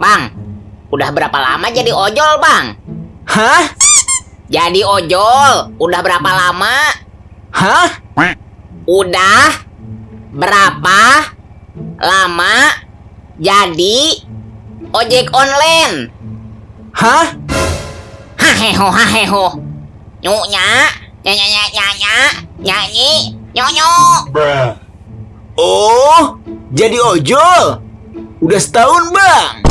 Bang, udah berapa lama jadi ojol, Bang? Hah? Jadi ojol, udah berapa lama? Hah? Udah berapa lama jadi ojek online? Hah? Haheho haheho. Nyunya, nyanyi, nyanya nyanya, nyanyi, nyonyo. Oh, jadi ojol? Udah setahun bang?